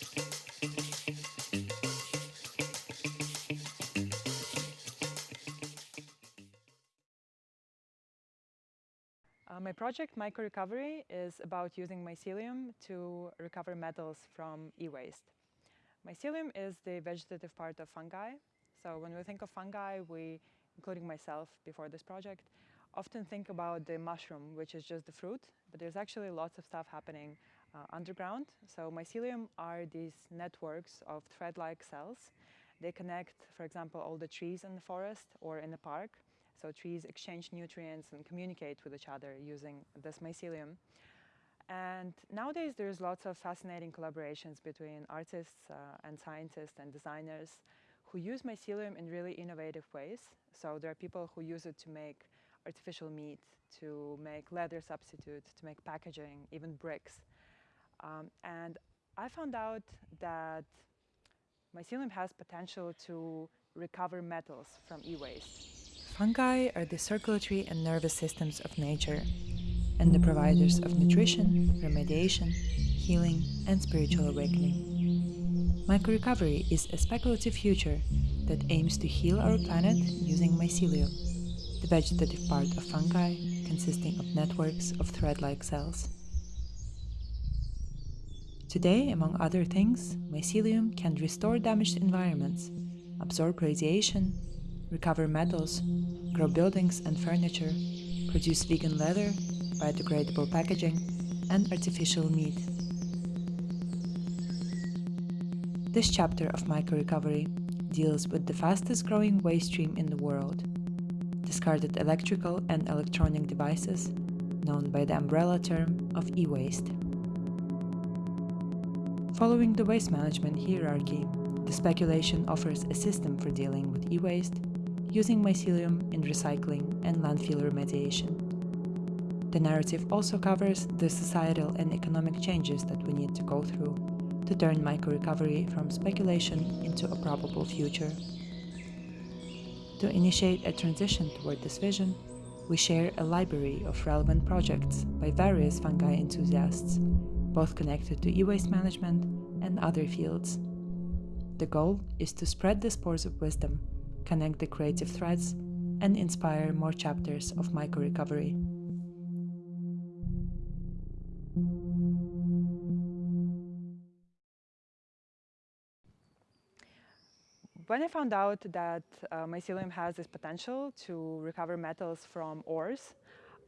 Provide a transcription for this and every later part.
Uh, my project, Myco-Recovery, is about using mycelium to recover metals from e-waste. Mycelium is the vegetative part of fungi. So when we think of fungi, we, including myself before this project, often think about the mushroom, which is just the fruit, but there's actually lots of stuff happening uh, underground. So mycelium are these networks of thread-like cells. They connect, for example, all the trees in the forest or in the park so trees exchange nutrients and communicate with each other using this mycelium. And nowadays there's lots of fascinating collaborations between artists uh, and scientists and designers who use mycelium in really innovative ways. So there are people who use it to make artificial meat, to make leather substitute, to make packaging, even bricks. Um, and I found out that mycelium has potential to recover metals from e-waste. Fungi are the circulatory and nervous systems of nature and the providers of nutrition, remediation, healing and spiritual awakening. Myco-Recovery is a speculative future that aims to heal our planet using mycelium, the vegetative part of fungi consisting of networks of thread-like cells. Today, among other things, mycelium can restore damaged environments, absorb radiation, recover metals, grow buildings and furniture, produce vegan leather, biodegradable packaging, and artificial meat. This chapter of Myco-Recovery deals with the fastest growing waste stream in the world, discarded electrical and electronic devices, known by the umbrella term of e-waste. Following the waste management hierarchy, the speculation offers a system for dealing with e-waste using mycelium in recycling and landfill remediation. The narrative also covers the societal and economic changes that we need to go through to turn Myco-Recovery from speculation into a probable future. To initiate a transition toward this vision, we share a library of relevant projects by various fungi enthusiasts, both connected to e-waste management and other fields. The goal is to spread the spores of wisdom connect the creative threads, and inspire more chapters of Myco-Recovery. When I found out that uh, mycelium has this potential to recover metals from ores,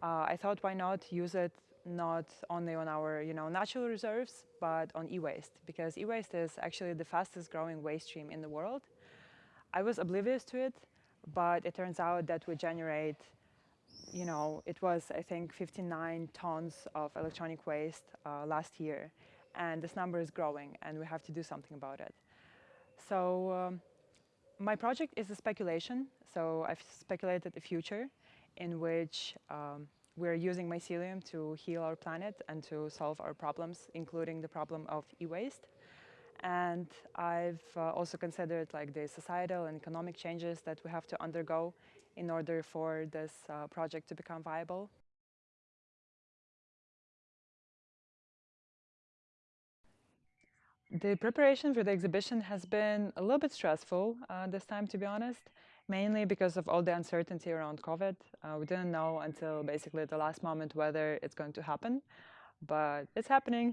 uh, I thought why not use it not only on our you know, natural reserves, but on e-waste, because e-waste is actually the fastest growing waste stream in the world. I was oblivious to it, but it turns out that we generate, you know, it was, I think, 59 tons of electronic waste uh, last year. And this number is growing, and we have to do something about it. So um, my project is a speculation. So I've speculated a future in which um, we're using mycelium to heal our planet and to solve our problems, including the problem of e-waste. And I've uh, also considered like the societal and economic changes that we have to undergo in order for this uh, project to become viable. The preparation for the exhibition has been a little bit stressful uh, this time, to be honest, mainly because of all the uncertainty around COVID. Uh, we didn't know until basically the last moment whether it's going to happen, but it's happening.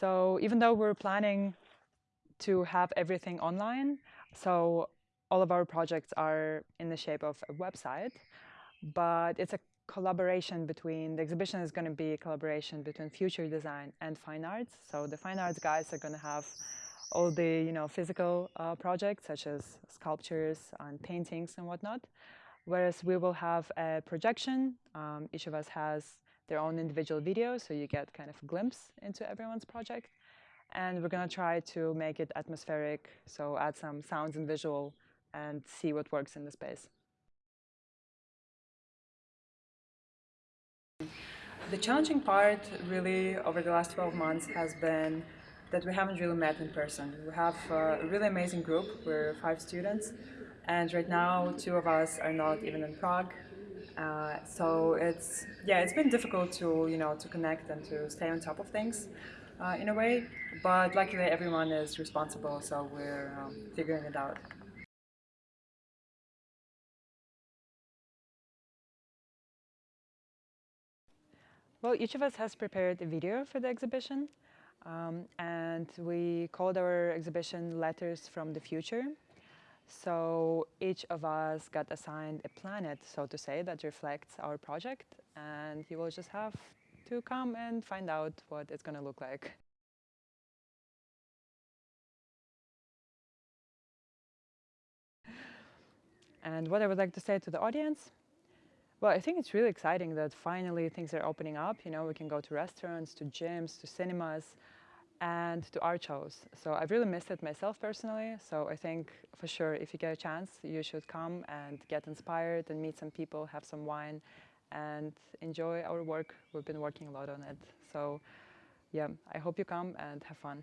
So even though we're planning to have everything online. So all of our projects are in the shape of a website, but it's a collaboration between, the exhibition is going to be a collaboration between future design and fine arts. So the fine arts guys are going to have all the you know physical uh, projects such as sculptures and paintings and whatnot, whereas we will have a projection. Um, each of us has their own individual video, so you get kind of a glimpse into everyone's project and we're going to try to make it atmospheric, so add some sounds and visual and see what works in the space. The challenging part really over the last 12 months has been that we haven't really met in person. We have a really amazing group, we're five students, and right now two of us are not even in Prague. Uh, so it's, yeah, it's been difficult to, you know, to connect and to stay on top of things. uh, in a way, but luckily everyone is responsible, so we're um, figuring it out. Well, each of us has prepared a video for the exhibition, um, and we called our exhibition Letters from the Future. So each of us got assigned a planet, so to say, that reflects our project, and you will just have to come and find out what it's going to look like. And what I would like to say to the audience, well, I think it's really exciting that finally things are opening up. You know, we can go to restaurants, to gyms, to cinemas, and to art shows. So I've really missed it myself personally. So I think for sure, if you get a chance, you should come and get inspired and meet some people, have some wine, and enjoy our work. We've been working a lot on it. So yeah, I hope you come and have fun.